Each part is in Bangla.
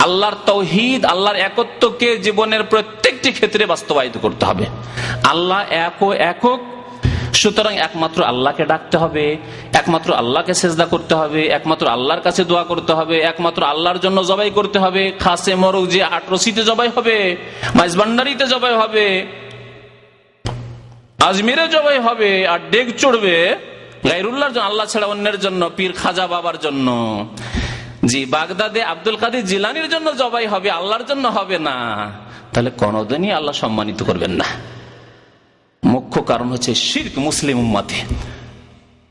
আল্লাহর তৌহিদ, আল্লাহর একত্বকে জীবনের প্রত্যেকটি ক্ষেত্রে বাস্তবায়িত করতে হবে। আল্লাহ এক ও একক, সুতরাং একমাত্র আল্লাহকে ডাকতে হবে, একমাত্র আল্লাহকে সেজদা করতে হবে, একমাত্র আল্লাহর কাছে দোয়া করতে হবে, একমাত্র আল্লাহর জন্য জবাই করতে হবে। খাসে মরুক যে আটরসিতে জবাই হবে, মাইজবান্ডারিতে জবাই হবে, আজমিরে জবাই হবে, আর ডেক চড়বে গাইরুল্লাহর জন্য, আল্লাহ ছাড়া অন্যের জন্য, পীর খাজা বাবার জন্য। জি, বাগদাদে আব্দুল কাদের জিলানির জন্য জবাই হবে, আল্লাহর জন্য হবে না। তাহলে কোনদিনই আল্লাহ সম্মানিত করবেন না। মুখ্য কারণ হচ্ছে শির্ক মুসলিম উম্মাতে।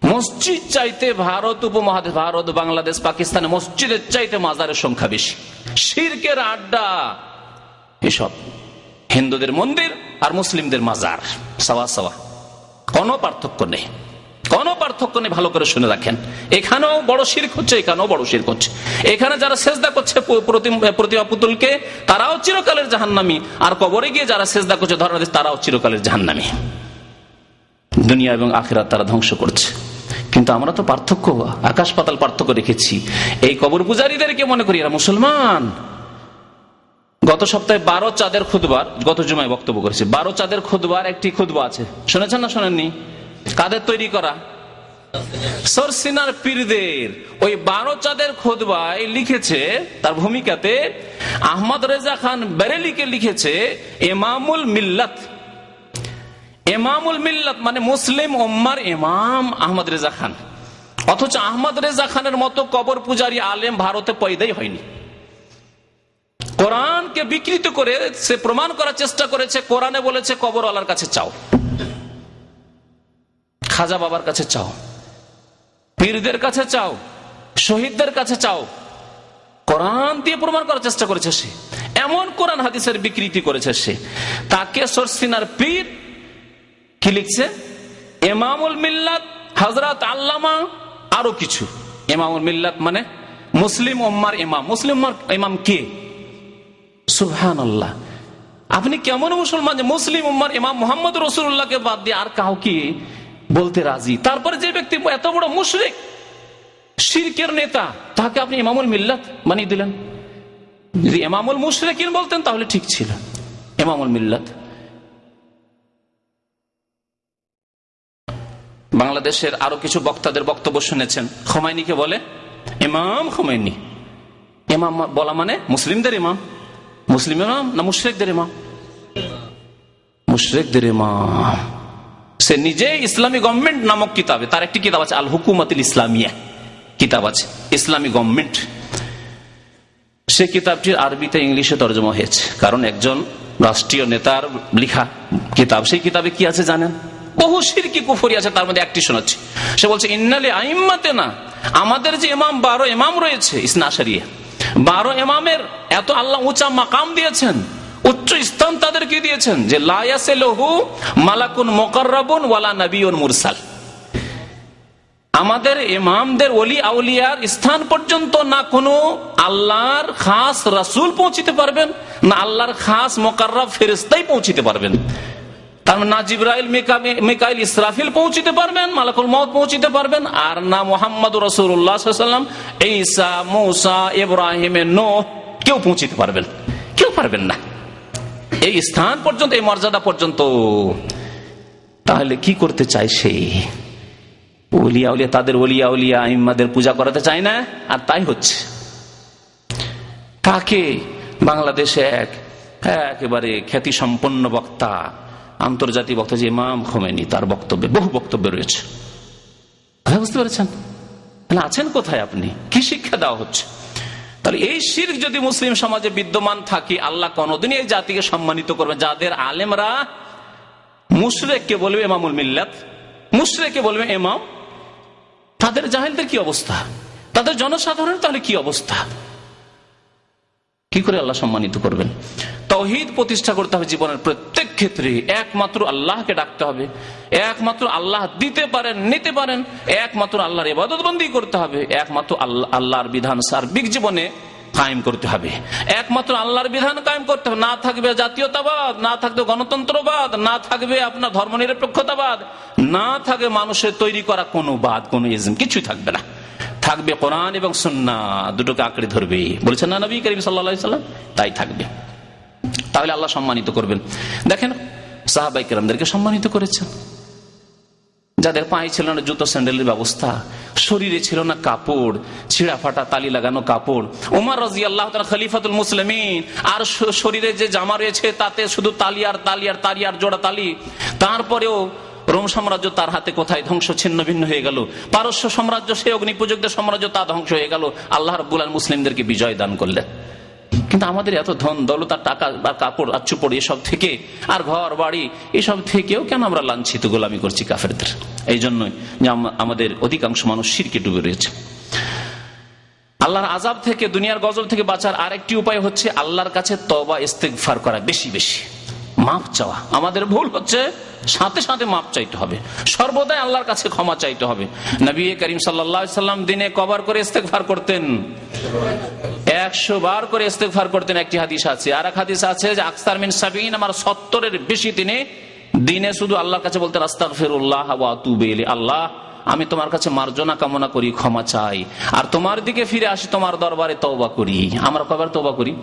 মসজিদ চাইতে ভারত উপমহাদেশ, ভারত, বাংলাদেশ, পাকিস্তানে মসজিদের চাইতে মাজারের সংখ্যা বেশি। শির্কের আড্ডা, এসব। হিন্দুদের মন্দির আর মুসলিমদের মাজার। সাওয়া সাওয়া কোনো পার্থক্য নেই। কোনো পার্থক্য নেই ভালো করে শুনে রাখেন। এখানেও বড় শির্ক হচ্ছে, এখানেও বড় শির্ক হচ্ছে। এখানে যারা সেজদা করছে প্রতিমা পুতুলকে, তারাও চিরকালের জাহান্নামি। আর কবরে গিয়ে যারা সেজদা করছে ধরা তারাও চিরকালের জাহান্নামি। দুনিয়া এবং আখেরা তারা ধ্বংস করছে। কিন্তু আমরা তো পার্থক্য, আকাশ পাতাল পার্থক্য রেখেছি। এই কবর পূজারীদেরকে মনে করি, এরা মুসলমান। গত সপ্তাহে বারো চাঁদের খুদবার গত জুমায় বক্তব্য করেছি। বারো চাঁদের খুদবার একটি খুদবা আছে। শুনেছেন না শোনেননি? কাদের তৈরি করা? সরসিনার পীরদের। ওই বারো চাঁদের খোদবায় লিখেছে, তার ভূমিকাতে আহমদ রেজা খান বেরেলিকে লিখেছে, এমামুল মিল্লাত। এমামুল মিল্লাত মানে মুসলিম ওম্মার ইমাম আহমদ রেজা খান। অথচ আহমদ রেজা খানের মতো কবর পূজারী আলেম ভারতে পয়দাই হয়নি। কোরআনকে বিকৃত করে সে প্রমাণ করার চেষ্টা করেছে, কোরআনে বলেছে কবরওয়ালার কাছে চাও। খাজা বাবার কাছে চাও, পীরদের কাছে চাও, শহীদদের কাছে চাও। কোরআন দিয়ে প্রমাণ করার চেষ্টা করেছে সে। এমন কোরআন হাদিসের বিকৃতি করেছে সে। তাকে সরসিনার পীর কি লিখছে? এমামুল মিল্লাত হজরত আল্লামা, আরও কিছু। এমামুল মিল্লাত মানে মুসলিম ওম্মার ইমাম। মুসলিম ইমাম কে? সুহান আল্লাহ আপনি কেমন মুসলমান যে মুসলিম উম্মার ইমাম মোহাম্মদ রসুল্লাহকে বাদ দিয়ে আর কাউকে বলতে রাজি। তারপরে যে ব্যক্তি এত বড় মুশরিক, শিরকের নেতা, তাকে আপনি ইমামুল মিল্লাত বানিয়ে দিলেন। যদি ইমামুল মুশরিকিন বলতেন, তাহলে ঠিক ছিল। এমামুল মিল্লাত। বাংলাদেশের আরও কিছু বক্তাদের বক্তব্য শুনেছেন। খোমাইনিকে বলে, ইমাম খোমাইনি। ইমাম বলা মানে মুসলিমদের ইমাম। মুসলিম ইমাম না মুশরেকদের ইমাম? মুশরেকদের ইমাম। সে নিজে ইসলামী গভর্নমেন্ট নামক কিতাবে, তার একটি কিতাব আছে আল হুকুমতিল ইসলামিয়া কিতাব আছে, ইসলামী গভর্নমেন্ট সে কিতাবটির আরবিতে ইংলিশে তর্জমা হয়েছে। কারণ একজন রাষ্ট্রীয় নেতার লিখা কিতাব, সেই কিতাবে কি আছে জানেন? বহু সিরকি কুফরি আছে, তার মধ্যে একটি শোনাচ্ছি। সে বলছে, ইন্নালে আইম্মাতে না আমাদের যে ইমাম বারো ইমাম রয়েছে, ইসনা সারিয়া বারো ইমামের এত আল্লাহ উঁচা মাকাম দিয়েছেন উচ্চ স্থান তাদেরকে দিয়েছেন? যে লায়াসে লহু মালাকুন মোকাররাবুন ওয়ালা নবীন মুরসাল। আমাদের ইমামদের অলি আউলিয়ার স্থান পর্যন্ত না কোনো আল্লাহর খাস রাসুল পৌঁছিতে পারবেন, না আল্লাহর খাস মোকাররব ফেরিস্তাই পৌঁছিতে পারবেন। তার মানে না জিব্রাইল মেকাইল ইসরাফিল পৌঁছিতে পারবেন, মালাকুল মত পৌঁছিতে পারবেন, আর না মোহাম্মদ রসুল্লাহাম ঈসা, মৌসা ইব্রাহিমের নো কেউ পৌঁছিতে পারবেন। কেউ পারবেন না। এই স্থান পর্যন্ত, এই মর্যাদা পর্যন্ত, তাহলে কি করতে চাই সেই উলিয়া উলিয়া, তাদের ওলিয়া উলিয়া ইম্মাদের পূজা করাতে চায় না? আর তাই হচ্ছে। কাকে? বাংলাদেশে এক, একেবারে খ্যাতি সম্পন্ন বক্তা, আন্তর্জাতিক বক্তা যে ইমাম খোমেনি, তার বক্তব্যে, বহু বক্তব্য রয়েছে। বুঝতে পেরেছেন? আছেন কোথায় আপনি? কি শিক্ষা দেওয়া হচ্ছে? তাহলে এই শির যদি মুসলিম সমাজে বিদ্যমান থাকে, আল্লাহ কোনদিনই এই জাতিকে সম্মানিত করবে যাদের আলেমরা মুশরেককে বলবে এমামুল মিল্লাত, মুশরেককে বলবে এমাম তাদের জাহেলদের কি অবস্থা? তাদের জনসাধারণ তাহলে কি অবস্থা? কি করে আল্লাহ সম্মানিত করবেন? তহিদ প্রতিষ্ঠা করতে হবে জীবনের প্রত্যেক ক্ষেত্রে একমাত্র আল্লাহকে ডাকতে হবে, একমাত্র আল্লাহ দিতে পারেন, নিতে পারেন, একমাত্র আল্লাহর ইবাদতবন্দি করতে হবে, একমাত্র আল্লাহ, আল্লাহর বিধান সার্বিক জীবনে কায়েম করতে হবে। একমাত্র আল্লাহর বিধান কায়েম করতে হবে, না থাকবে জাতীয়তাবাদ, না থাকবে গণতন্ত্রবাদ, না থাকবে আপনার ধর্মনিরপেক্ষতাবাদ, না থাকবে মানুষের তৈরি করা কোনো বাদ, কোনো ইজম, কিছুই থাকবে না। থাকবে কোরআন এবং সন্না দুটোকে আঁকড়ে ধরবে। বলছেন না নবী করিম সাল্লা সাল্লাম তাই থাকবে। তাহলে আল্লাহ সম্মানিত করবেন। দেখেন, সাহাবাই কেরামদেরকে সম্মানিত করেছেন। যাদের পায়ে ছিল না জুতো, স্যান্ডেলের ব্যবস্থা, শরীরে ছিল না কাপড় ছিঁড়া ফাটা তালি লাগানো কাপড়। উমার রাজি আল্লাহ খলিফাতুল মুসলিমিন, আর শরীরে যে জামা রয়েছে, তাতে শুধু তালি আর তালি আর তালি আর জোড়া তালি। তারপরেও রোম সাম্রাজ্য তার হাতে কোথায় ধ্বংস, ছিন্ন ভিন্ন হয়ে গেল। পারস্য সাম্রাজ্য সে অগ্নিপূজকদের সাম্রাজ্য তা ধ্বংস হয়ে গেল। আল্লাহ রব্বুল মুসলিমদেরকে বিজয় দান করলেন। কিন্তু আমাদের এত ধন, দৌলত আর টাকা বা কাপড়, আর চুপড়, এসব থেকে আর ঘর, বাড়ি, এসব থেকেও কেন আমরা লাঞ্ছিত, গোলামি করছি কাফেরদের? এই জন্যই যে আমাদের অধিকাংশ মানুষ শিরকে ডুবে রয়েছে। আল্লাহর আজাব থেকে, দুনিয়ার গজল থেকে বাঁচার আরেকটি উপায় হচ্ছে আল্লাহর কাছে তবা ইস্তেকফার করা বেশি বেশি। মাপ চাওয়া। আমাদের ভুল হচ্ছে সাথে সাথে মাপ চাইতে হবে। সর্বদাই আল্লাহর কাছে ক্ষমা চাইতে হবে। নবী করিম সাল্লাম দিনে কবার করে ইস্তেকফার করতেন। একশো বার করে ইস্তেকফার করতেন, একটি হাদিস আছে। আর এক হাদিস আছে যে আখতার মিন সাবিন আমার সত্তরের বেশি তিনি দিনে শুধু আল্লাহর কাছে বলতেন আস্তাক ফিরুল্লাহ আল্লাহ, আমি তোমার কাছে মার্জনা কামনা করি, ক্ষমা চাই। আর তোমার দিকে ফিরে আসি, তোমার দরবারে তওবা করি। আমরা কবার তওবা করি?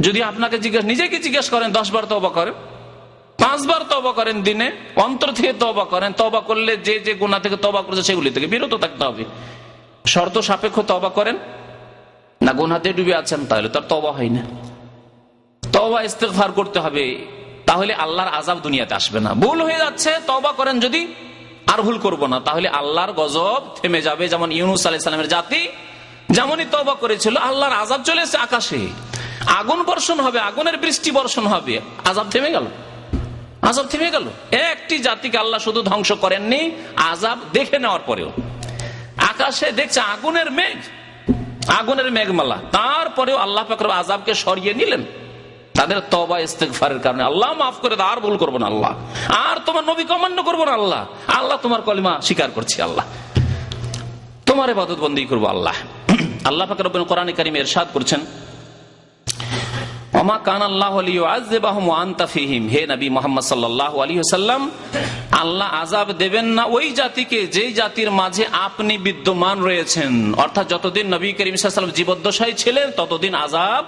যদি আপনাকে জিজ্ঞেস, নিজেকে জিজ্ঞেস করেন, দশ বার তবা করেন। পাঁচবার তবা করেন দিনে, অন্তর থেকে তবা করেন তবা করলে যে যে গুণা থেকে তবা করেছে সেগুলি থেকে বিরত থাকতে হবে। শর্ত সাপেক্ষ তবা করেন, না গুনাতে ডুবে আছেন, তাহলে তার তবা হয় না। তবা ইস্তেফার করতে হবে, তাহলে আল্লাহর আজাব দুনিয়াতে আসবে না। ভুল হয়ে যাচ্ছে তবা করেন যদি, আর ভুল করব না, তাহলে আল্লাহর গজব থেমে যাবে। যেমন ইউনুস আলাইসালামের জাতি, যেমনই তবা করেছিল, আল্লাহর আজাব চলে এসে আকাশে। আগুন বর্ষণ হবে, আগুনের বৃষ্টি বর্ষণ হবে আজাব থেমে গেল। আজাব থেমে গেল? একটি জাতিকে আল্লাহ শুধু ধ্বংস করেননি, আজাব দেখে নেওয়ার পরেও। আকাশে দেখছে আগুনের মেঘ, আগুনের মেঘমালা। তারপরেও আল্লাহ পাকর আজাবকে সরিয়ে নিলেন। তাদের তবা ইস্তেকফারের কারণে। আল্লাহ মাফ করে আর ভুল করব না আল্লাহ। আর তোমার নবী কমান্য করব না আল্লাহ। আল্লাহ তোমার কলিমা স্বীকার করছি আল্লাহ। তোমার এবাদত বন্দী করব আল্লাহ। আল্লাহ পাকের কোরআন কারিম এরশাদ করছেন আল্লাহ আজাব দেবেন না ওই জাতিকে, যেই জাতির মাঝে আপনি বিদ্যমান রয়েছেন। অর্থাৎ যতদিন নবী করিম জীবদ্দশায় ছিলেন, ততদিন আজাব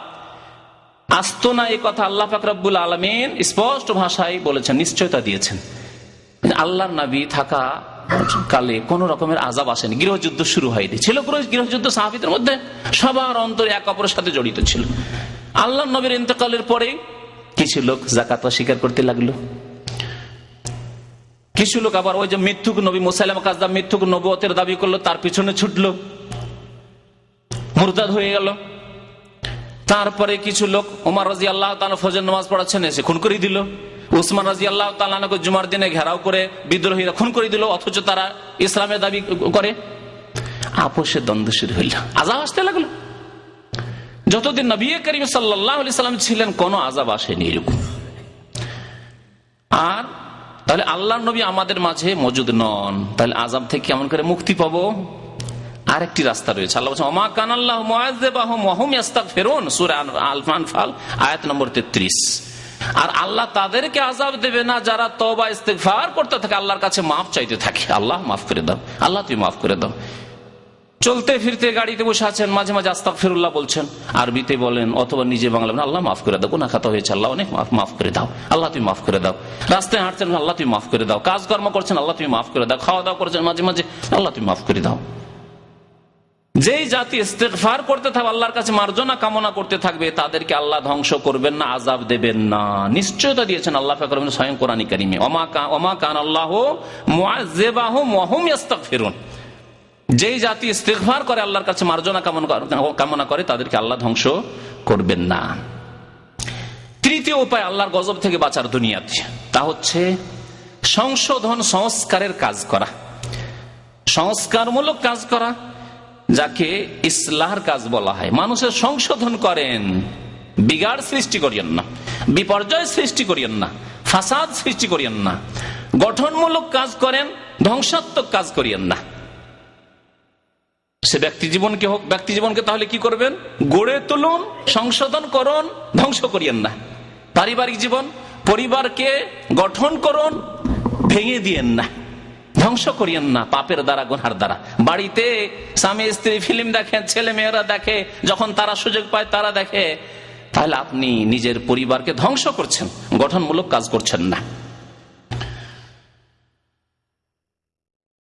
আসতো না এই কথা আল্লাহ ফাকরাবুল আলমিন স্পষ্ট ভাষায় বলেছেন, নিশ্চয়তা দিয়েছেন। আল্লাহর নবী থাকা কালে কোন রকমের আজাব আসেনি। গৃহযুদ্ধ শুরু হয়নি। ছিল গৃহযুদ্ধ সাহাবিদের মধ্যে সবার অন্তরে এক অপরের সাথে জড়িত ছিল। আল্লাহ নবীর ইন্তকালের পরে কিছু লোক জাকাত স্বীকার করতে লাগল। কিছু লোক আবার ওই যে মৃত্যুক নবী মুসাইলাম কাজদা মৃত্যুক নবতের দাবি করল, তার পিছনে ছুটলো। মুরদাদ হয়ে গেল। তারপরে কিছু লোক উমার রাজি আল্লাহ ফজর নামাজ পড়াচ্ছেন, এসে খুন করে দিল। উসমান রাজি আল্লাহ তালাকে জুমার দিনে ঘেরাও করে বিদ্রোহীরা খুন করে দিল, অথচ তারা ইসলামের দাবি করে। আপোষের দ্বন্দ্ব শুরু হইল। আজাব আসতে লাগল। যতদিন নবী করিম সাল্লাম ছিলেন, কোনো আজাব আসেনি এরকম। আর তাহলে আল্লাহ নবী আমাদের মাঝে মজুদ নন। তাহলে আজাব থেকে কেমন করে মুক্তি পাবো? আরেকটি রাস্তা রয়েছে। আল্লাহ অমা কান আল্লাহ ফেরুন সুরে আলফান ফাল, আয়াত নম্বর তেত্রিশ। আর আল্লাহ তাদেরকে আজাব দেবে না, যারা তবা ইস্তেফার করতে থাকে। আল্লাহর কাছে মাফ চাইতে থাকে। আল্লাহ মাফ করে দাও। আল্লাহ তুই মাফ করে দাও। চলতে ফিরতে গাড়িতে বসে আছেন, মাঝে মাঝে আস্তাক ফিরুল্লাহ বলছেন, আরবিতে বলেন, অথবা নিজে বাংলা আল্লাহ মাফ করে দাও কোনা খাতা হয়েছে, আল্লাহ অনেক মাফ করে দাও, আল্লাহ তুমি মাফ করে দাও, রাস্তায় হাঁটছেন, আল্লাহ তুমি মাফ করে দাও, কাজকর্ম করছেন, আল্লাহ তুমি মাফ করে দাও খাওয়া দাওয়া করছেন, মাঝে মাঝে, আল্লাহ তুমি মাফ করে দাও। যেই জাতি ইস্তেকফার করতে থাকবে আল্লাহর কাছে মার্জনা কামনা করতে থাকবে, তাদেরকে আল্লাহ ধ্বংস করবেন না আজাব দেবেন না। নিশ্চয়তা দিয়েছেন আল্লাহ ফাকর স্বয়ং কোরআনী কারিমে অমা কান আল্লাহ মুআযিবাহু ওয়া ইস্তাগফিরুন যেই জাতি ইস্তেকফার করে আল্লাহর কাছে মার্জনা কামনা করে তাদেরকে আল্লাহ ধ্বংস করবেন না। তৃতীয় উপায়, আল্লাহর গজব থেকে বাঁচার দুনিয়াতে। তা হচ্ছে সংশোধন সংস্কারের কাজ করা। সংস্কারমূলক কাজ করা, যাকে ইসলাহর কাজ বলা হয়। মানুষের সংশোধন করেন, বিগাড় সৃষ্টি করিয়েন না, বিপর্যয় সৃষ্টি করিয়েন না, ফাসাদ সৃষ্টি করিয়েন না, গঠনমূলক কাজ করেন, ধ্বংসাত্মক কাজ করিয়েন না। সে ব্যক্তি জীবনকে হোক, ব্যক্তি জীবনকে তাহলে কি করবেন? গড়ে তুলুন, সংশোধন করুন, ধ্বংস করিয়েন না। পারিবারিক জীবন, পরিবারকে গঠন করুন, ভেঙে দিয়েন না। ধ্বংস করিয়েন না, পাপের দ্বারা, গুনার দ্বারা। বাড়িতে স্বামী, স্ত্রী, ফিল্ম দেখে ছেলে মেয়েরা দেখে, যখন তারা সুযোগ পায়, তারা দেখে, তাহলে আপনি নিজের পরিবারকে ধ্বংস করছেন, গঠনমূলক কাজ করছেন না।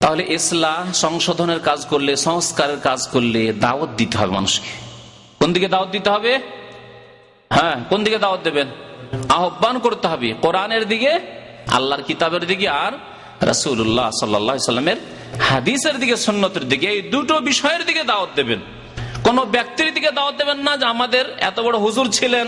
তাহলে ইসলাম সংশোধনের কাজ করলে, সংস্কারের কাজ করলে দাওয়াত দিতে হবে মানুষকে। কোন দিকে দাওয়াত দিতে হবে? হ্যাঁ কোন দিকে দাওয়াত দেবেন? আহ্বান করতে হবে কোরআনের দিকে, আল্লাহর কিতাবের দিকে আর রাসুল্লাহ সাল্লামের হাদিসের দিকে সন্ন্যতের দিকে। এই দুটো বিষয়ের দিকে দাওয়াত দেবেন। কোন ব্যক্তির দিকে দাওয়াত দেবেন না যে আমাদের এত বড় হুজুর ছিলেন,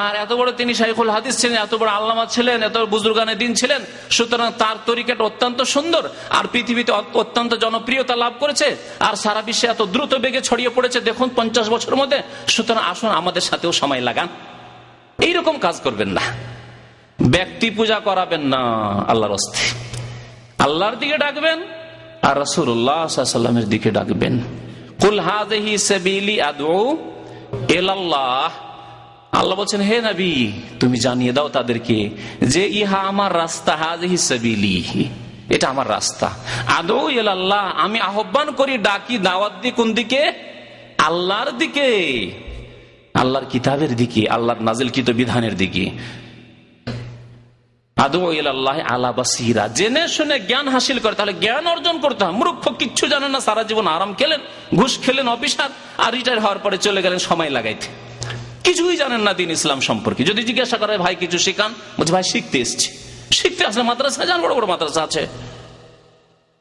আর এত বড় তিনি শাইখুল হাদিস ছিলেন, এত বড় আল্লামা ছিলেন, এত বুজুর্গানে দিন ছিলেন, সুতরাং তার তরিকাটা অত্যন্ত সুন্দর, আর পৃথিবীতে অত্যন্ত জনপ্রিয়তা লাভ করেছে, আর সারা বিশ্বে এত দ্রুত বেগে ছড়িয়ে পড়েছে, দেখুন পঞ্চাশ বছরের মধ্যে, সুতরাং আসুন আমাদের সাথেও সময় লাগান। এইরকম কাজ করবেন না। ব্যক্তি পূজা করাবেন না আল্লাহর অস্তে আল্লাহর দিকে ডাকবেন, আর রসুল্লাহামের দিকে ডাকবেন। কুল হাজহি সেবিলি আদৌ এলাল্লাহ আল্লাহ বলছেন, হে নবী, তুমি জানিয়ে দাও তাদেরকে যে ইহা আমার রাস্তা হাজহি সেবিলি। এটা আমার রাস্তা। আদৌ এলাল্লাহ আমি আহ্বান করি ডাকি, দাওয়াত দি কোন দিকে? আল্লাহর দিকে। আল্লাহর কিতাবের দিকে, আল্লাহর নাজিল কিত বিধানের দিকে। জেনে শুনে জ্ঞান হাসিল করে, তাহলে জ্ঞান অর্জন করতে হয়। মূর্খ কিচ্ছু জানেন না, সারা জীবন আরাম খেলেন, ঘুষ খেলেন অফিসার আর রিটায়ার হওয়ার পরে চলে গেলেন সময় লাগাইতে। কিছুই জানেন না দিন ইসলাম সম্পর্কে। যদি জিজ্ঞাসা করে, ভাই, কিছু শিখান? বলছে, ভাই, শিখতে এসছি। শিখতে আসলে মাদ্রাসা যান বড় বড় মাদ্রাসা আছে।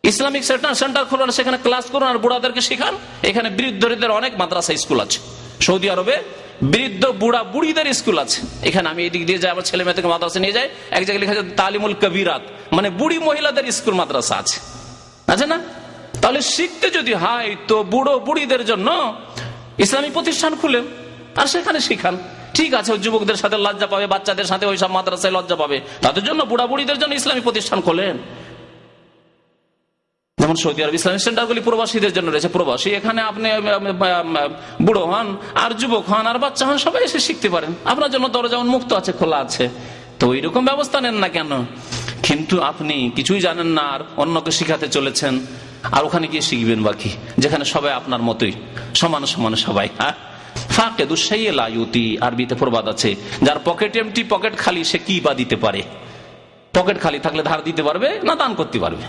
ইসলামিক সেন্টার খোলার, সেখানে ক্লাস করুন, আর বুড়াদেরকে শিখান। এখানে বৃদ্ধদের অনেক মাদ্রাসা, স্কুল আছে। সৌদি আরবে বৃদ্ধ বুড়া বুড়িদের স্কুল আছে। এখানে আমি এদিক দিয়ে যাই, আমার ছেলে মেয়েদেরকে মাদ্রাসা নিয়ে যাই। এক জায়গায় লেখা যায় তালিমুল কবিরাত। মানে বুড়ি মহিলাদের স্কুল মাদ্রাসা আছে। আছে না? তাহলে শিখতে যদি হয়, তো বুড়ো বুড়িদের জন্য ইসলামী প্রতিষ্ঠান খুলেন আর সেখানে শিখান। ঠিক আছে যুবকদের সাথে লজ্জা পাবে, বাচ্চাদের সাথে ওইসব মাদ্রাসায় লজ্জা পাবে। তাদের জন্য বুড়া বুড়িদের জন্য ইসলামী প্রতিষ্ঠান খোলেন। যেমন সৌদি আরব ইসলামিক সেন্টারগুলি প্রবাসীদের জন্য রয়েছে। প্রবাসী এখানে আপনি বুড়ো হন, আর যুবক হন, আর বাচ্চা হন, সবাই এসে শিখতে পারেন। আপনার জন্য দরজা মুক্ত আছে, খোলা আছে। তো ওই রকম ব্যবস্থা নেন না কেন? কিন্তু আপনি কিছুই জানেন না, আর অন্যকে শিখাতে চলেছেন, আর ওখানে গিয়ে শিখবেন বাকি, যেখানে সবাই আপনার মতোই, সমান সমান সবাই হ্যাঁ? ফাঁকে দুঃসাইয়েলায়ুতি আরবিতে প্রবাদ আছে, যার পকেট এমটি পকেট খালি, সে কি বা দিতে পারে? পকেট খালি থাকলে ধার দিতে পারবে, না দান করতে পারবে?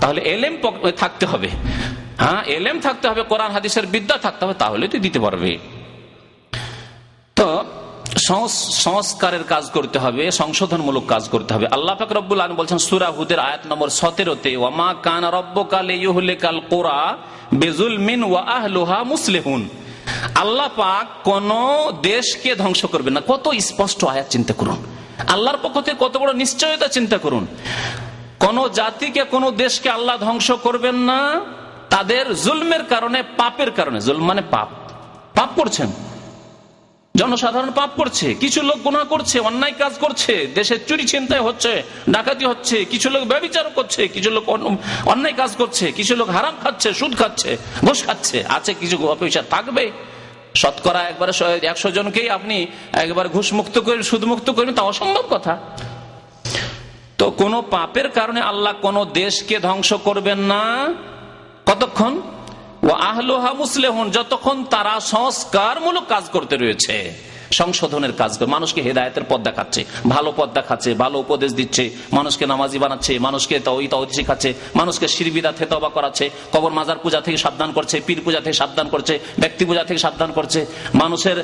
তাহলে এলেম থাকতে হবে। হ্যাঁ এলেম থাকতে হবে, কোরআন, হাদিসের বিদ্যা থাকতে হবে, তাহলে তুই দিতে পারবে। তো সংস্কারের কাজ করতে হবে, সংশোধনমূলক কাজ করতে হবে। আল্লাহ ফাকরুল আলম বলছেন সুরা হুদের আয়াত নম্বর সতেরোতে ওমা কান রব্ব কাল কাল কোরা বেজুল মিন ওয়াহলোহা মুসলেহুন। আল্লাহ পাক কোন দেশকে ধ্বংস করবে না। কত স্পষ্ট আয়াত চিন্তা করুন। আল্লাহর পক্ষ থেকে কত বড় নিশ্চয়তা চিন্তা করুন। কোন জাতিকে, কোন দেশকে আল্লাহ ধ্বংস করবেন না। তাদের জুলমের কারণে, পাপের কারণে। জুল মানে পাপ। পাপ করছেন। জনসাধারণ পাপ করছে। কিছু লোক গুণা করছে, অন্যায় কাজ করছে দেশের চুরি চিন্তায় হচ্ছে, ডাকাতি হচ্ছে, কিছু লোক ব্যবচার করছে, কিছু লোক অন্যায় কাজ করছে, কিছু লোক হারাম খাচ্ছে, সুদ খাচ্ছে, ঘুষ খাচ্ছে। আছে কিছু পয়সা থাকবে। শতকরা একবারে একশো জনকেই আপনি একবার ঘুষ মুক্ত করে সুদ মুক্ত করেন তা অসম্ভব কথা। তো কোন পাপের কারণে আল্লাহ কোন দেশকে ধ্বংস করবেন না। কতক্ষণ? ও আহলোহা মুসলেহন, যতক্ষণ তারা সংস্কারমূলক কাজ করতে রয়েছে। সংশোধনের কাজ করে। মানুষকে হেদায়তের পথ দেখাচ্ছে, ভালো পথ দেখাচ্ছে, ভালো উপদেশ দিচ্ছে, মানুষকে নামাজি বানাচ্ছে, মানুষকে শিখাচ্ছে, মানুষকে শিরবিদা থেকে তবা করাচ্ছে, কবর মাজার পূজা থেকে সাবধান করছে, পীর পূজা থেকে সাবধান করছে, ব্যক্তি পূজা থেকে সাবধান করছে, মানুষের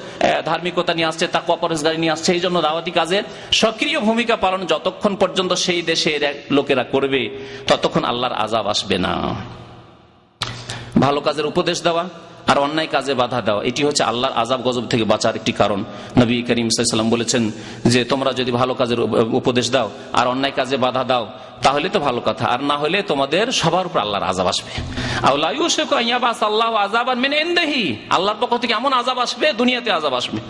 ধার্মিকতা নিয়ে আসছে তাকে অপরেশগারি নিয়ে আসছে এই জন্য দাওয়াতি কাজে সক্রিয় ভূমিকা পালন যতক্ষণ পর্যন্ত সেই দেশের লোকেরা করবে, ততক্ষণ আল্লাহর আজাব আসবে না। ভালো কাজের উপদেশ দেওয়া আর অন্যায় কাজে বাধা দেওয়া। এটি হচ্ছে আল্লাহর আজাব গজব থেকে বাঁচার একটি কারণ। নবী করিম সাল্লাম বলেছেন যে, তোমরা যদি ভালো কাজের উপদেশ দাও আর অন্যায় কাজে বাধা দাও, তাহলে তো ভালো কথা। আর না হলে তোমাদের সবার উপর আল্লাহর আজাব আসবে। আল্লাহ আজাব আর মেনে এন্দেহি আল্লাহর পক্ষ থেকে এমন আজাব আসবে, দুনিয়াতে আজাব আসবে।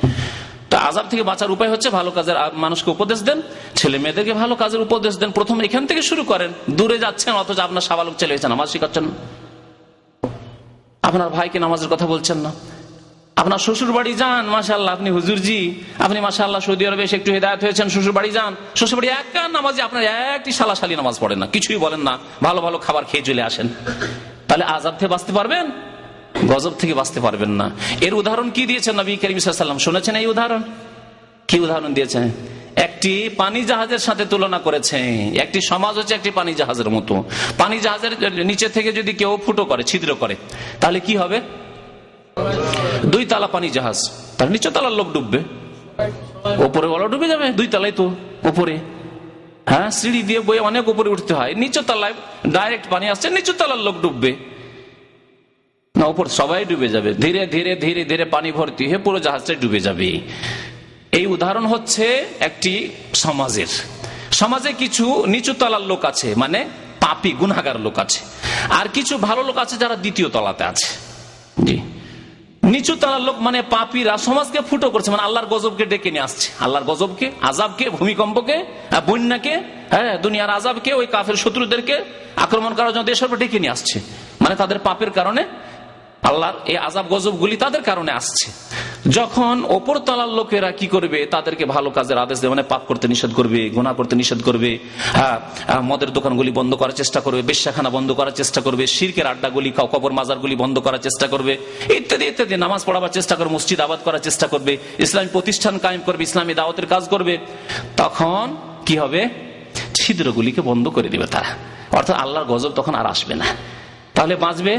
তা আজাব থেকে বাঁচার উপায় হচ্ছে ভালো কাজের মানুষকে উপদেশ দেন, ছেলে মেয়েদেরকে ভালো কাজের উপদেশ দেন, প্রথম এখান থেকে শুরু করেন। দূরে যাচ্ছেন, অথচ আপনার সাবালক ছেলে হয়েছেন আমার শিখাচ্ছেন। আপনার ভাইকে নামাজের কথা বলছেন না? আপনার শ্বশুর বাড়ি যান মাসাল্লাহ আপনি হুজুরজি আপনি মাসাল্লাহ সৌদি আরবে একটু হেদায়ত হয়েছেন শ্বশুর বাড়ি যান। শ্বশুর বাড়ি এক নামাজে আপনার একটি সালাশালি নামাজ পড়েন না, কিছুই বলেন না। ভালো ভালো খাবার খেয়ে চলে আসেন। তাহলে আজাব থেকে বাঁচতে পারবেন? গজব থেকে বাঁচতে পারবেন না। এর উদাহরণ কি দিয়েছেন নবী করিম সাল্লাম শুনেছেন এই উদাহরণ? কি উদাহরণ দিয়েছেন? একটি পানি জাহাজের সাথে তুলনা করেছে। একটি সমাজ হচ্ছে একটি পানি জাহাজের মতো। পানি জাহাজের নিচে থেকে যদি কেউ ফুটো করে, ছিদ্র করে, তাহলে কি হবে? দুই তালা পানি জাহাজ। তার নিচে তালার লোক ডুববে। ওপরে বলা ডুবে যাবে, দুই তালাই তো উপরে হ্যাঁ সিঁড়ি দিয়ে বয়ে অনেক উপরে উঠতে হয়। নিচু তলায় ডাইরেক্ট পানি আসছে নিচু তালার লোক ডুববে। না উপর সবাই ডুবে যাবে। ধীরে ধীরে ধীরে ধীরে পানি ভর্তি হয়ে পুরো জাহাজটা ডুবে যাবে। এই উদাহরণ হচ্ছে একটি সমাজের। সমাজে কিছু নিচু তলার লোক আছে মানে পাপি গুনাগার লোক আছে। আর কিছু ভালো লোক আছে যারা দ্বিতীয় তলাতে আছে। জি। নিচু তলার লোক মানে পাপিরা সমাজকে ফুটো করছে মানে আল্লাহর গজবকে ডেকে নিয়ে আসছে। আল্লাহর গজবকে আজাবকে ভূমিকম্পকে বন্যাকে হ্যাঁ দুনিয়ার আজাবকে ওই কাফের শত্রুদেরকে আক্রমণ করার জন্য দেশের ডেকে নিয়ে আসছে। মানে তাদের পাপের কারণে আল্লাহর এই আজাব গজব গুলি তাদের কারণে আসছে। যখন ওপর তলার লোকেরা কি করবে? তাদেরকে ভালো কাজের আদেশ দেবে মানে পাপ করতে নিষেধ করবে গোনা করতে নিষেধ করবে মদের দোকানগুলি বন্ধ করার চেষ্টা করবে, বেশ্যাখানা বন্ধ করার চেষ্টা করবে, শিরকের আড্ডাগুলি কবর মাজারগুলি বন্ধ করার চেষ্টা করবে, ইত্যাদি ইত্যাদি। নামাজ পড়াবার চেষ্টা করবে, মসজিদ আবাদ করার চেষ্টা করবে, ইসলামী প্রতিষ্ঠান কায়েম করবে, ইসলামী দাওয়াতের কাজ করবে। তখন কি হবে? ছিদ্রগুলিকে বন্ধ করে দিবে তারা। অর্থাৎ আল্লাহর গজব তখন আর আসবে না। তাহলে বাঁচবে?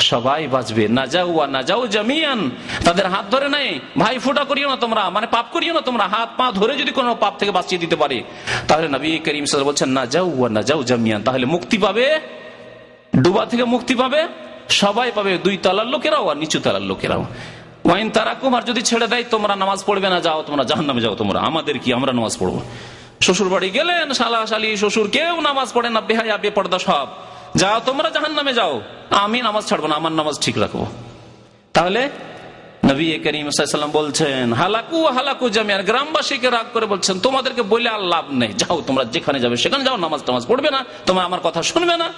সবাই বাঁচবে। না যাও না যাও জামিয়ান। তাদের হাত ধরে নাই, ভাই, ফুটা করিও না তোমরা মানে পাপ করিও না তোমরা, হাত পা ধরে যদি কোনো পাপ থেকে বাঁচিয়ে দিতে পারে। তাহলে নবী করিম বলছেন না যাও না যাও জামিয়ান। তাহলে মুক্তি পাবে? ডুবা থেকে মুক্তি পাবে? সবাই পাবে দুই তলার লোকেরাও আর নিচু তলার লোকেরাও। ওয়াইন তারা কুমার যদি ছেড়ে দেয়, তোমরা নামাজ পড়বে না, যাও তোমরা জাহান নামে যাও তোমরা, আমাদের কি, আমরা নামাজ পড়ব? শ্বশুর বাড়ি গেলেন শালা শালি শ্বশুর, কেউ নামাজ পড়ে না বেহাই বেহায়া, বেপর্দা সব। যাও তোমরা জাহান নামে যাও। আমি নামাজ ছাড়বো না, আমার নামাজ ঠিক রাখব। তাহলে নবী করিম বলছেন, হালাকু হালাকু জামিয়ার গ্রামবাসীকে রাগ করে বলছেন, তোমাদেরকে বলে আর লাভ নেই। যাও, তোমরা যেখানে যাবে সেখানে যাও, নামাজ টামাজ পড়বে না, তোমার আমার কথা শুনবে না।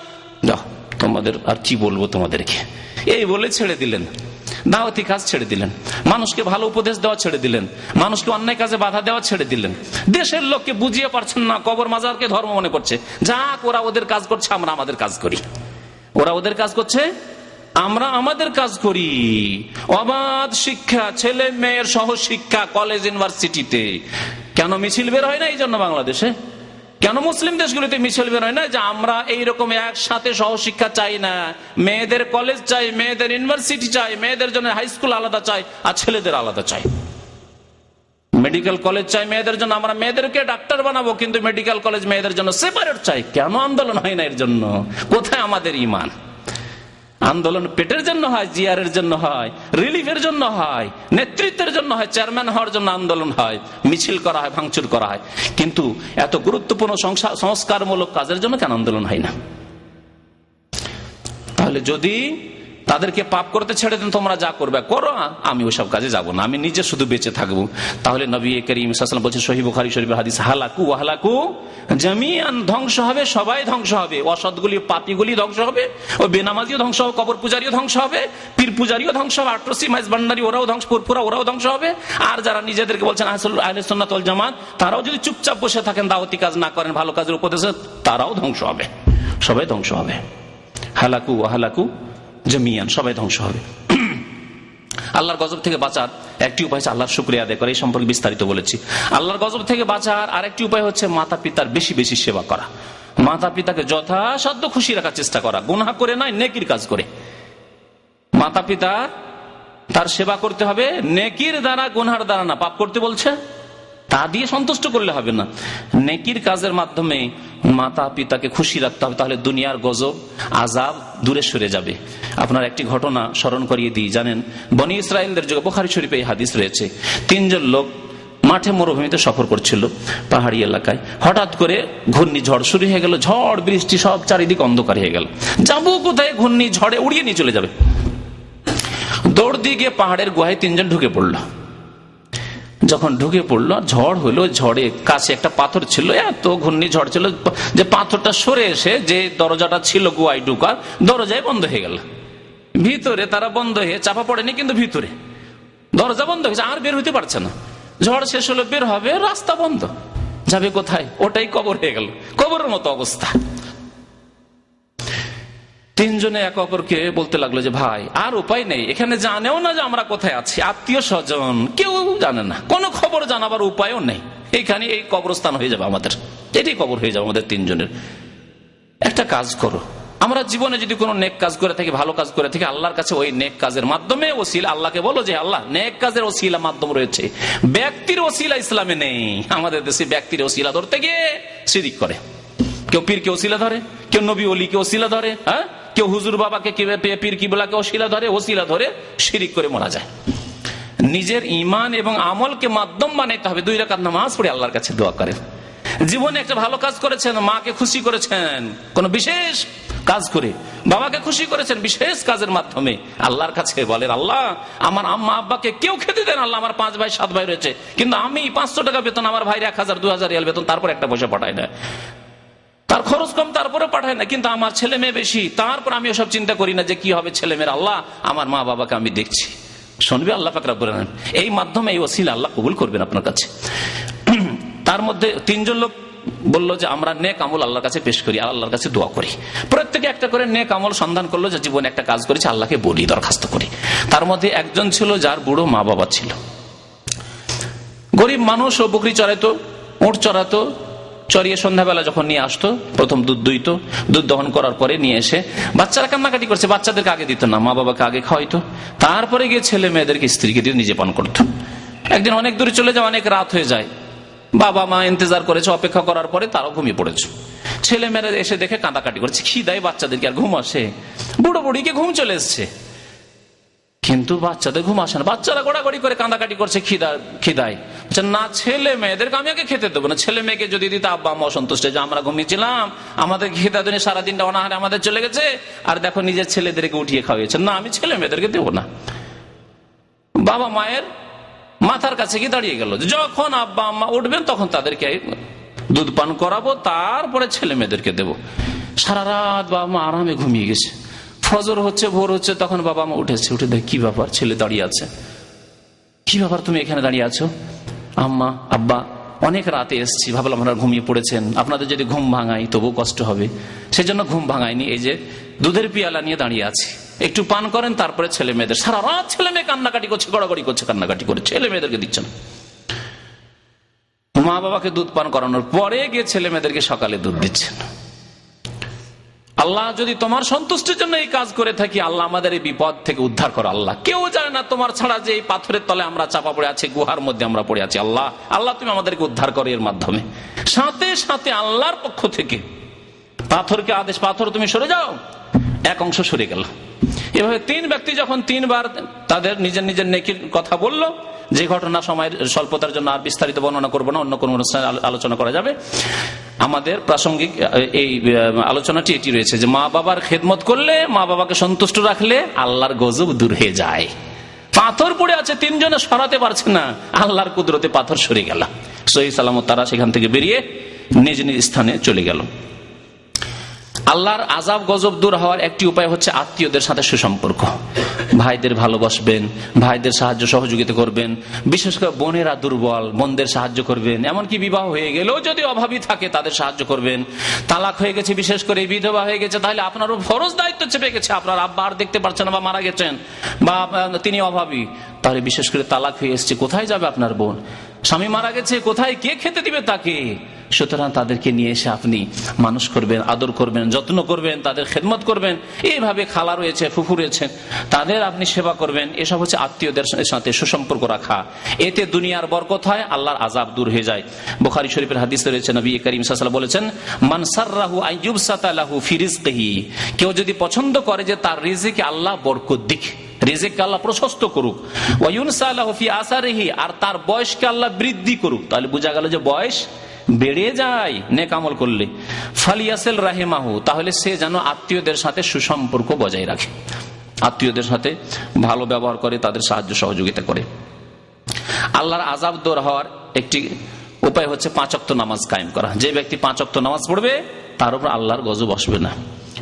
যাও, তোমাদের আর কি বলব তোমাদেরকে? এই বলে ছেড়ে দিলেন। দাওয়াতি কাজ ছেড়ে দিলেন। মানুষকে ভালো উপদেশ দেওয়া ছেড়ে দিলেন। মানুষকে অন্যায় কাজে বাধা দেওয়া ছেড়ে দিলেন। দেশের লোককে বুঝিয়ে পারছেন না, কবর মাজারকে ধর্ম মনে করছে। যা ওরা ওদের কাজ করছে, আমরা আমাদের কাজ করি। ওরা ওদের কাজ করছে? আমরা আমাদের কাজ করি। অবাধ শিক্ষা, ছেলে মেয়ের সহ শিক্ষা কলেজ, ইউনিভার্সিটিতে। কেন মিছিল বের হয় না এই জন্য বাংলাদেশে? কেন মুসলিম দেশগুলিতে মিছিল বের হয় না যে আমরা এইরকম একসাথে সহশিক্ষা চাই না? মেয়েদের কলেজ চাই, মেয়েদের ইউনিভার্সিটি চাই, মেয়েদের জন্য হাই স্কুল আলাদা চাই, আর ছেলেদের আলাদা চাই। মেডিকেল কলেজ চাই, মেয়েদের জন্য আমরা মেয়েদেরকে ডাক্তার বানাবো, কিন্তু মেডিকেল কলেজ মেয়েদের জন্য সেপারেট চাই। কেন আন্দোলন হয় না এর জন্য? কোথায় আমাদের ইমান? আন্দোলন পেটের জন্য হয়, জিয়ারের জন্য হয়, রিলিফের জন্য হয়, নেতৃত্বের জন্য হয়, চেয়ারম্যান হওয়ার জন্য আন্দোলন হয়, মিছিল করা হয়, ভাঙচুর করা হয়। কিন্তু এত গুরুত্বপূর্ণ সংস্কারমূলক কাজের জন্য কেন আন্দোলন হয় না? তাহলে যদি তাদেরকে পাপ করতে ছেড়ে দেন, তোমরা যা করবে করো আমি ওইসব কাজে যাব না, আমি নিজে শুধু বেঁচে থাকব। তাহলে নবী করিম বলছে শহীদ বুখারি শরীফ হাদিস, হালাকু হালাকু জামিয়ান ধ্বংস হবে, সবাই ধ্বংস হবে। অসৎগুলি পাপিগুলি ধ্বংস হবে, ও বেনামাজিও ধ্বংস হবে, কবর পূজারিও ধ্বংস হবে, পীর পূজারিও ধ্বংস হবে, আটরসি, মাইজ ভান্ডারি, ওরাও ধ্বংস, পুরপুরা ওরাও ধ্বংস হবে। আর যারা নিজেদেরকে বলছেন আহসন্নাতল জামাত, তারাও যদি চুপচাপ বসে থাকেন, দাওয়াতি কাজ না করেন, ভালো কাজের উপদেশে, তারাও ধ্বংস হবে, সবাই ধ্বংস হবে। হালাকু হালাকু জমিয়ান, সবাই ধ্বংস হবে। আল্লাহর গজব থেকে বাঁচার একটি উপায় হচ্ছে আল্লাহর শুক্রিয়া আদায় করে, এই সম্পর্কে বিস্তারিত বলেছি। আল্লাহর গজব থেকে বাঁচার আরেকটি উপায় হচ্ছে মাতা পিতার বেশি বেশি সেবা করা। মাতা পিতাকে যথাসাধ্য খুশি রাখার চেষ্টা করা গুনা করে নয়, নেকির কাজ করে। মাতা পিতা তার সেবা করতে হবে, নেকির দ্বারা, গুনহার দ্বারা না, পাপ করতে বলছে? তা দিয়ে সন্তুষ্ট করলে হবে না। নেকির কাজের মাধ্যমে মাতা পিতাকে খুশি রাখতে হবে, তাহলে দুনিয়ার গজব আজাব দূরে সরে যাবে। আপনার একটি ঘটনা স্মরণ করিয়ে দিই, জানেন, বনি ইসরায়েলদের যুগে বোখারি শরীফে এই হাদিস রয়েছে। তিনজন লোক মাঠে মরুভূমিতে সফর করছিল পাহাড়ি এলাকায়। হঠাৎ করে ঘূর্ণি ঝড় শুরু হয়ে গেল, ঝড়, বৃষ্টি, সব চারিদিক অন্ধকার হয়ে গেল। যাব কোথায় ঘূর্ণি ঝড়ে উড়িয়ে নিয়ে চলে যাবে। দৌড় দিয়ে গিয়ে পাহাড়ের গুহায় তিনজন ঢুকে পড়ল। যখন ঢুকে পড়ল, ঝড় হলো ঝড়ে কাছে একটা পাথর ছিল, এত ঘূর্ণি ঝড় ছিল যে পাথরটা সরে এসে যে দরজাটা ছিল গুয়াই ঢুকার দরজায় বন্ধ হয়ে গেল। ভিতরে তারা বন্ধ হয়ে চাপা পড়েনি, কিন্তু ভিতরে দরজা বন্ধ হয়েছে আর বের হইতে পারছে না। ঝড় শেষ হলো, বের হবে, রাস্তা বন্ধ। যাবে কোথায়? ওটাই কবর হয়ে গেল। কবরের মতো অবস্থা। তিনজনে এক অপরকে বলতে লাগল যে, ভাই, আর উপায় নেই। এখানে জানেও না যে আমরা কোথায় আছি। আত্মীয় স্বজন, কেউ জানে না। কোনো খবর জানাবার উপায়ও নেই। এইখানে এই কবরস্থান হয়ে যাবে আমাদের। এটি কবর হয়ে যাবে আমাদের তিনজনের। একটা কাজ করো। আমরা জীবনে যদি কোনো নেক কাজ করে থাকি, ভালো কাজ করে থাকি, আল্লাহর কাছে ওই নেক কাজের মাধ্যমে ওসিলা, আল্লাহকে বলো যে, আল্লাহ, নেক কাজের ওসিলা মাধ্যম রয়েছে। ব্যক্তির ওসিলা ইসলামে নেই। আমাদের দেশে ব্যক্তির ওসিলা ধরতে গিয়ে সিদিক করে। কেউ পীরকে ওসিলা ধরে, কেউ নবী অলিকে ওসিলা ধরে হ্যাঁ? কেউ হুজুর বাবাকে পীর কিবলাকে ওসিলা ধরে ওসিলা ধরে শিরিক করে মারা যায়। নিজের ইমান এবং আমলকে মাধ্যম বানাইতে হবে, দুই রাকাত নামাজ পড়ে আল্লাহর কাছে দোয়া করেন। জীবনে একটা ভালো কাজ করেছেন, মাকে খুশি করেছেন, কোন বিশেষ কাজ করে, বাবাকে খুশি করেছেন বিশেষ কাজের মাধ্যমে আল্লাহর কাছে বলেন, আল্লাহ, আমার আম্মা আব্বাকে কেউ খেতে দেন আল্লাহ আমার পাঁচ ভাই, সাত ভাই রয়েছে, কিন্তু আমি পাঁচশো টাকা বেতন, আমার ভাইয়ের এক হাজার, দু হাজার বেতন, তারপর একটা পয়সা পাঠায় না তার খরচ কম তারপরে পাঠায় না। কিন্তু আমার ছেলে মেয়ে বেশি। তারপর আমি ওসব চিন্তা করি না যে কি হবে ছেলে মেয়ের আল্লাহ, আমার মা বাবাকে আমি দেখছি। শুনবে আল্লাহ নেন এই মাধ্যমে এই ওসিল আল্লাহ কবুল করবেন আপনার কাছে। তার মধ্যে তিনজন লোক বলল যে, আমরা নেক আমল আল্লাহর কাছে পেশ করি আর আল্লাহর কাছে দোয়া করি। প্রত্যেকে একটা করে নেক আমল সন্ধান করল যে, জীবনে একটা কাজ করেছে, আল্লাহকে বলি, দরখাস্ত করি। তার মধ্যে একজন ছিল যার বুড়ো মা বাবা ছিল। গরিব মানুষ ও বকরি চড়াইতো, উঁট চড়াতো চড়িয়ে সন্ধ্যাবেলা যখন নিয়ে আসতো, প্রথম দুধ দুইত, দুধ দহন করার পরে নিয়ে এসে বাচ্চারা কান্নাকাটি করছে, বাচ্চাদেরকে আগে দিত না, মা বাবাকে আগে খাওয়াইতো। তারপরে গিয়ে ছেলে মেয়েদেরকে স্ত্রীকে দিয়ে নিজে পান করতো। একদিন অনেক দূরে চলে যায় অনেক রাত হয়ে যায়। বাবা মা ইন্তজার করেছে, অপেক্ষা করার পরে তারাও ঘুমিয়ে পড়েছে। ছেলে মেয়েরা এসে দেখে কাঁদাকাটি করছে, খিদায় বাচ্চাদেরকে আর ঘুম আসে। বুড়ো বুড়িকে ঘুম চলে এসছে। কিন্তু বাচ্চাদের ঘুম আসে না। বাচ্চারা গোড়াগড়ি করে কাঁদাকাটি করছে, খিদা, খিদায়। না, ছেলে মেয়েদেরকে আমি আগে খেতে দেবো না। ছেলে মেয়েকে যদি দিতে আব্বা, আম্মা অসন্তুষ্ট যে আমরা ঘুমিয়েছিলাম, আমাদের খিদা দিনে সারাদিনটা অনাহারে আমাদের চলে গেছে, আর দেখো নিজের ছেলেদেরকে উঠিয়ে খাওয়িয়েছে না, আমি ছেলে মেয়েদেরকে দেবো না। বাবা মায়ের মাথার কাছে গিয়ে দাঁড়িয়ে গেল যখন আব্বা, আম্মা উঠবেন, তখন তাদেরকে দুধ পান করাবো, তারপরে ছেলে মেয়েদেরকে দেবো। সারা রাত বাবা মা আরামে ঘুমিয়ে গেছে। ফজর হচ্ছে, ভোর হচ্ছে, তখন বাবা মা উঠেছে। উঠে দেখ, কি ব্যাপার? ছেলে দাঁড়িয়ে আছে। কি ব্যাপার তুমি এখানে দাঁড়িয়ে আছো? আম্মা, আব্বা, অনেক রাতে এসছি। ভাবলাম আপনারা ঘুমিয়ে পড়েছেন। আপনাদের যদি ঘুম ভাঙাই তবু কষ্ট হবে। সেজন্য ঘুম ভাঙায়নি। এই যে দুধের পিয়ালা নিয়ে দাঁড়িয়ে আছি। একটু পান করেন, তারপরে ছেলে মেয়েদের সারা রাত ছেলে মেয়ে কান্নাকাটি করছে, গড়াগড়ি করছে, কান্নাকাটি করে। ছেলে মেয়েদেরকে দিচ্ছেন মা বাবাকে দুধ পান করানোর পরে গিয়ে ছেলে মেয়েদেরকে সকালে দুধ দিচ্ছেন। আল্লাহ যদি তোমার সন্তুষ্টির জন্য এই কাজ করে থাকি, আল্লাহ আমাদের এই বিপদ থেকে উদ্ধার করো আল্লাহ। কেউ জানে না তোমার ছাড়া যে এই পাথরের তলে আমরা চাপা পড়ে আছি, গুহার মধ্যে আমরা পড়ে আছি। আল্লাহ আল্লাহ তুমি আমাদেরকে উদ্ধার করো এর মাধ্যমে। সাথে সাথে আল্লাহর পক্ষ থেকে পাথরকে আদেশ, পাথর, তুমি সরে যাও। এক অংশ সরে গেল। এভাবে তিন ব্যক্তি যখন তিনবার তাদের নিজের নিজের নেকির কথা বলল, যে ঘটনা সময়ের স্বল্পতার জন্য আর বিস্তারিত বর্ণনা করব না, অন্য কোনো অনুষ্ঠানে আলোচনা করা যাবে। আমাদের প্রাসঙ্গিক এই আলোচনাটি এটি রয়েছে যে মা বাবার খেদমত করলে, মা বাবাকে সন্তুষ্ট রাখলে আল্লাহর গজব দূর হয়ে যায়। পাথর পড়ে আছে, তিনজনে সরাতে পারছে না, আল্লাহর কুদরতে পাথর সরে গেল। সহি সালামত তারা সেখান থেকে বেরিয়ে নিজ নিজ স্থানে চলে গেল। আল্লাহর আজাব গজব দূর হওয়ার একটি উপায় হচ্ছে আত্মীয়দের সাথে সুসম্পর্ক। ভাইদের ভালোবাসবেন, ভাইদের সাহায্য সহযোগিতা করবেন, বিশেষ করে বোনেরা দুর্বল বোনদের সাহায্য করবেন। এমনকি বিবাহ হয়ে গেলেও যদি অভাবী থাকে, তাদের সাহায্য করবেন। তালাক হয়ে গেছে, বিশেষ করে বিধবা হয়ে গেছে, তাহলে আপনারও ফরজ দায়িত্ব চেপে গেছে। আপনার আব্বা আর দেখতে পারছেন বা মারা গেছেন, বা তিনি অভাবী। তাহলে বিশেষ করে তালাক হয়ে এসছে, কোথায় যাবে আপনার বোন? স্বামী মারা গেছে, কোথায়, কে খেতে দিবে তাকে? সুতরাং তাদেরকে নিয়ে এসে আপনি মানুষ করবেন, আদর করবেন, যত্ন করবেন, তাদের খেদমত করবেন। এইভাবে খালা রয়েছে, ফুফু রয়েছে, তাদের আপনি সেবা করবেন। এসব হচ্ছে আত্মীয়দের সাথে সুসম্পর্ক রাখা। এতে দুনিয়ার বরকত হয়, আল্লাহর আজাব দূর হয়ে যায়। বোখারি শরীফের হাদিস রয়েছে, নবী করিম সাল্লাহ বলেছেন মানসাররাহু আইয়ুব সাতালাহু ফিরিজকেহি কেউ যদি পছন্দ করে যে তার রিজিকে আল্লাহ বরকত দিক। রিজেককে আল্লাহ প্রশস্ত করুক। আসারেহি, আর তার বয়সকে আল্লাহ বৃদ্ধি করুক। তাহলে বোঝা গেল যে বয়স বেড়ে যায় নেকামল করলে। ফালিয়াসেল রাহেমাহু, তাহলে সে যেন আত্মীয়দের সাথে সুসম্পর্ক বজায় রাখে। আত্মীয়দের সাথে ভালো ব্যবহার করে, তাদের সাহায্য সহযোগিতা করে। আল্লাহর আজাব দৌর হওয়ার একটি উপায় হচ্ছে পাঁচক্ত নামাজ কায়েম করা। যে ব্যক্তি পাঁচক্ত নামাজ পড়বে, তার উপর আল্লাহর গজব বসবে না।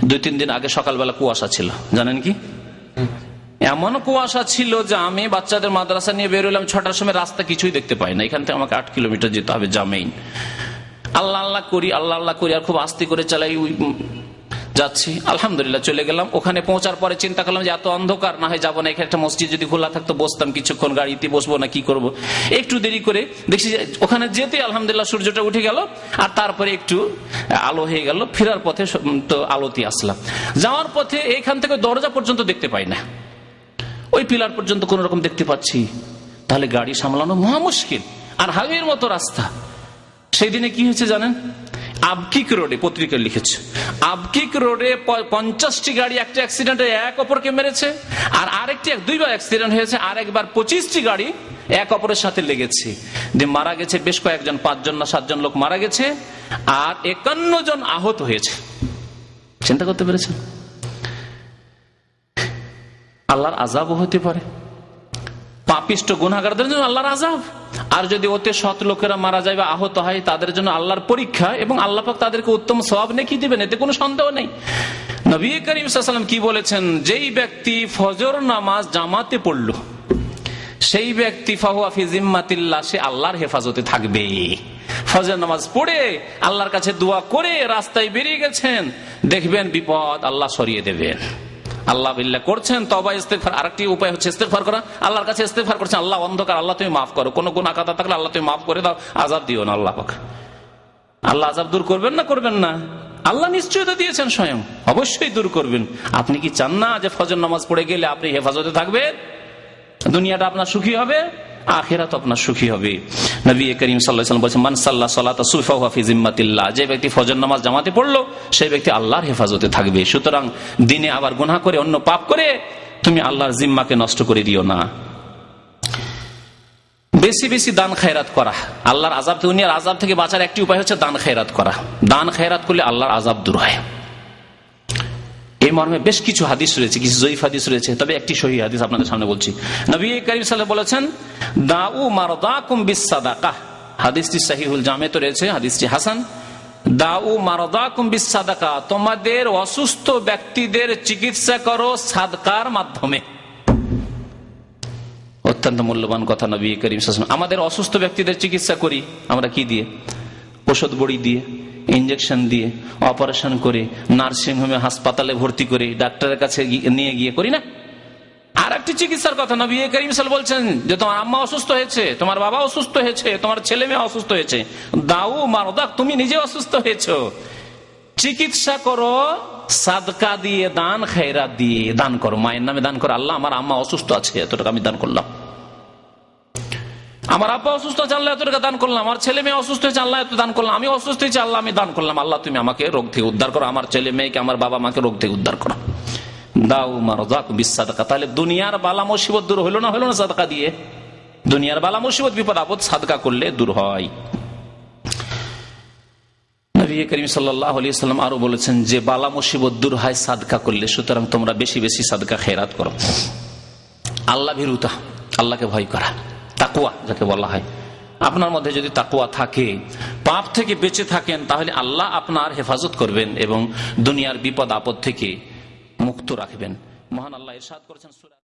দুই, তিন দিন আগে সকালবেলা কুয়াশা ছিল। জানেন কি? এমন কুয়াশা ছিল যে আমি বাচ্চাদের মাদ্রাসা নিয়ে বেরোলাম ছটার সময় রাস্তা কিছুই দেখতে পাই না। এখান থেকে আমাকে আট কিলোমিটার যেতে হবে জামেইন। আল্লাহ আল্লাহ করি, আল্লাহ আল্লাহ করি, আর খুব আস্তে করে চালাই যাচ্ছি। আলহামদুলিল্লাহ, চলে গেলাম। ওখানে পৌঁছার পরে চিন্তা করলাম যে এত অন্ধকার, না হয় যাব না। এখানে একটা মসজিদ যদি খোলা থাকতো, বসতাম কিছুক্ষণ গাড়িতে বসবো না, কি করব। একটু দেরি করে দেখছি ওখানে যেতে আলহামদুলিল্লাহ সূর্যটা উঠে গেল, আর তারপরে একটু আলো হয়ে গেল, ফেরার পথে তো আলোতে আসলাম। যাওয়ার পথে এখান থেকে দরজা পর্যন্ত দেখতে পাই না। ওই পিলার পর্যন্ত কোন রকম দেখতে পাচ্ছি। তাহলে গাড়ি সামলানো মহা মুশকিল। আর হাইওয়ের মতো রাস্তা। সেই দিনে কি হয়েছে জানেন? আবকিক রোডে পত্রিকা লিখেছে। আবকিক রোডে পঞ্চাশটি গাড়ি একটা অ্যাক্সিডেন্টে এক অপরকে মেরেছে। আর আরেকটি এক দুইবার অ্যাক্সিডেন্ট হয়েছে। আর একবার পঁচিশটি গাড়ি এক অপরের সাথে লেগেছে। যে মারা গেছে বেশ কয়েকজন, পাঁচজন না সাতজন লোক মারা গেছে। আর একান্ন জন আহত হয়েছে। চিন্তা করতে পেরেছেন? আল্লাহর আজাবও হতে পারে। পাপিষ্ট গুনাগারদের জন্য আল্লাহর আজাব আর যদি ওতে সৎ লোকেরা মারা যায় বা আহত হয়, তাদের জন্য আল্লাহর পরীক্ষা এবং আল্লাহ পাক তাদেরকে উত্তম সবাব নেকি দিবেন, এতে কোনো সন্দেহ নেই। নবী করিম কি বলেছেন? যেই ব্যক্তি ফজর নামাজ জামাতে পড়ল, সেই ব্যক্তি ফাহুয়াফি জিম্মাতিল্লাহ, সে আল্লাহর হেফাজতে থাকবে। ফজর নামাজ পড়ে আল্লাহর কাছে দোয়া করে রাস্তায় বেরিয়ে গেছেন, দেখবেন বিপদ আল্লাহ সরিয়ে দেবেন। আল্লাহ বিল্লা করছেন তবা ইস্তেফার আরেকটি উপায় হচ্ছে ইস্তেফার করা। আল্লাহর কাছে ইস্তেফার করছেন, আল্লাহ অন্ধকার, আল্লাহ তুমি মাফ করো। কোনো গুণা আকাতা থাকলে আল্লাহ তুমি মাফ করে দাও আজাব দিও না আল্লাহ আল্লাহ আজাব দূর করবেন না করবেন না। আল্লাহ নিশ্চয়তা দিয়েছেন স্বয়ং। অবশ্যই দূর করবেন। আপনি কি চান না যে ফজর নামাজ পড়ে গেলে আপনি হেফাজতে থাকবেন? দুনিয়াটা আপনার সুখী হবে? আখেরাত আপনার সুখী হবে। নবী করিম সাল্লাম বলছেন, মান সাল্লাহ সাল্লাহ জিম্মাতিল্লাহ। যে ব্যক্তি ফজর নামাজ জামাতে পড়ল সেই ব্যক্তি আল্লাহর হেফাজতে থাকবে। সুতরাং দিনে আবার গুনাহ করে, অন্য পাপ করে, তুমি আল্লাহর জিম্মাকে নষ্ট করে দিও না। বেশি বেশি দান খায়রাত করা। আল্লাহর আজাব দুনিয়ার আজাব থেকে বাঁচার একটি উপায় হচ্ছে দান খায়রাত করা। দান খায়রাত করলে আল্লাহর আজাব দূর হয়। এই মর্মে বেশ কিছু হাদিস রয়েছে, কিছু জয়ীফ হাদিস রয়েছে, তবে একটি সহি হাদিস আপনাদের সামনে বলছি। নবী করিম সাল্লাহ বলেছেন, দাউ মারদাকুম বিসাদাকা হাদিসটি সাহিহুল জামে তো রয়েছে, হাদিসটি হাসান। দাউ মারদাকুম বিসাদাকা তোমাদের অসুস্থ ব্যক্তিদের চিকিৎসা করো সাদকার মাধ্যমে। অত্যন্ত মূল্যবান কথা নবী করিম আমাদের অসুস্থ ব্যক্তিদের চিকিৎসা করি, আমরা কি দিয়ে? ওষুধ বড়ি দিয়ে ইঞ্জেকশন দিয়ে অপারেশন করে নার্সিংহোমে হাসপাতালে ভর্তি করে, ডাক্তারের কাছে নিয়ে গিয়ে করি না? আর একটি চিকিৎসার কথা নবী করিম সাল বলছেন যে, তোমার আম্মা অসুস্থ হয়েছে, তোমার বাবা অসুস্থ হয়েছে, তোমার ছেলে মেয়ে অসুস্থ হয়েছে। দাউ মারদাক, তুমি নিজে অসুস্থ হয়েছো। চিকিৎসা করো, সাদকা দিয়ে দান খেরা দিয়ে দান করো। মায়ের নামে দান করো, আল্লাহ আমার আম্মা অসুস্থ আছে এত টাকা আমি দান করলাম। আমার আব্বা অসুস্থ আছে আল্লাহ দান করলাম। আমার ছেলে মেয়ে অসুস্থ হয়েছে এত দান করলাম। আমি অসুস্থ হয়েছি আমি দান করলাম। আল্লাহ, তুমি আমাকে রোগ থেকে উদ্ধার করো। আমার ছেলে মেয়েকে, আমার বাবা মাকে রোগ থেকে উদ্ধার করো। দাও মারো দাক বিশ্বাদকা তাহলে দুনিয়ার বালা মুসিবত দূর হলো না হলো না সাদকা দিয়ে? দুনিয়ার বালা মুসিবত, বিপদ, আপদ সাদকা করলে দূর হয়। করিম আরও বলেছেন, যে বালা মুসিবত দূর হয়, সাদকা করলে। সুতরাং তোমরা বেশি বেশি সাদকা খেরাত করো। আল্লাহ ভীরুতা। আল্লাহকে ভয় করা। তাকুয়া, যাকে বলা হয়। আপনার মধ্যে যদি তাকুয়া থাকে, পাপ থেকে বেঁচে থাকেন, তাহলে আল্লাহ আপনার হেফাজত করবেন এবং দুনিয়ার বিপদ আপদ থেকে মুক্ত রাখবেন। মহান আল্লাহ ইরশাদ করেছেন